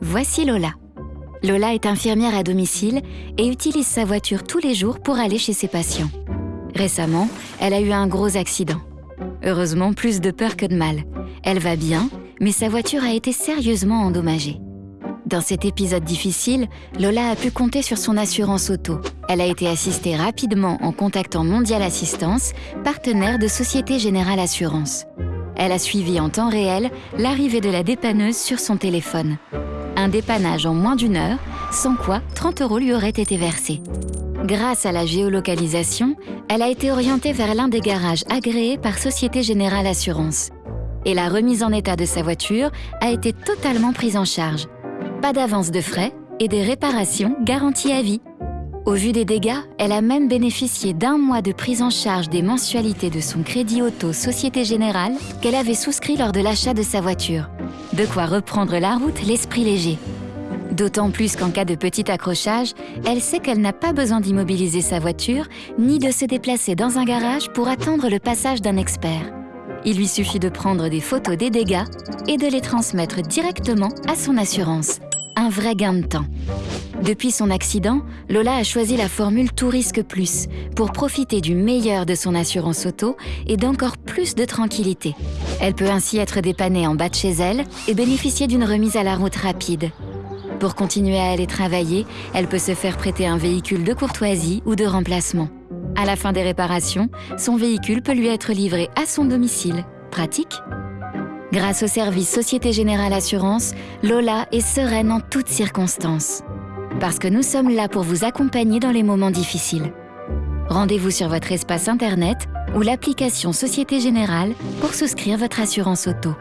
Voici Lola. Lola est infirmière à domicile et utilise sa voiture tous les jours pour aller chez ses patients. Récemment, elle a eu un gros accident. Heureusement, plus de peur que de mal. Elle va bien, mais sa voiture a été sérieusement endommagée. Dans cet épisode difficile, Lola a pu compter sur son assurance auto. Elle a été assistée rapidement en contactant Mondial Assistance, partenaire de Société Générale Assurance. Elle a suivi en temps réel l'arrivée de la dépanneuse sur son téléphone. Un dépannage en moins d'une heure, sans quoi 30 euros lui auraient été versés. Grâce à la géolocalisation, elle a été orientée vers l'un des garages agréés par Société Générale Assurance. Et la remise en état de sa voiture a été totalement prise en charge. Pas d'avance de frais et des réparations garanties à vie. Au vu des dégâts, elle a même bénéficié d'un mois de prise en charge des mensualités de son crédit auto Société Générale qu'elle avait souscrit lors de l'achat de sa voiture. De quoi reprendre la route l'esprit léger. D'autant plus qu'en cas de petit accrochage, elle sait qu'elle n'a pas besoin d'immobiliser sa voiture ni de se déplacer dans un garage pour attendre le passage d'un expert. Il lui suffit de prendre des photos des dégâts et de les transmettre directement à son assurance. Un vrai gain de temps. Depuis son accident, Lola a choisi la formule Tout risque plus pour profiter du meilleur de son assurance auto et d'encore plus de tranquillité. Elle peut ainsi être dépannée en bas de chez elle et bénéficier d'une remise à la route rapide. Pour continuer à aller travailler, elle peut se faire prêter un véhicule de courtoisie ou de remplacement. À la fin des réparations, son véhicule peut lui être livré à son domicile. Pratique Grâce au service Société Générale Assurance, Lola est sereine en toutes circonstances. Parce que nous sommes là pour vous accompagner dans les moments difficiles. Rendez-vous sur votre espace Internet ou l'application Société Générale pour souscrire votre assurance auto.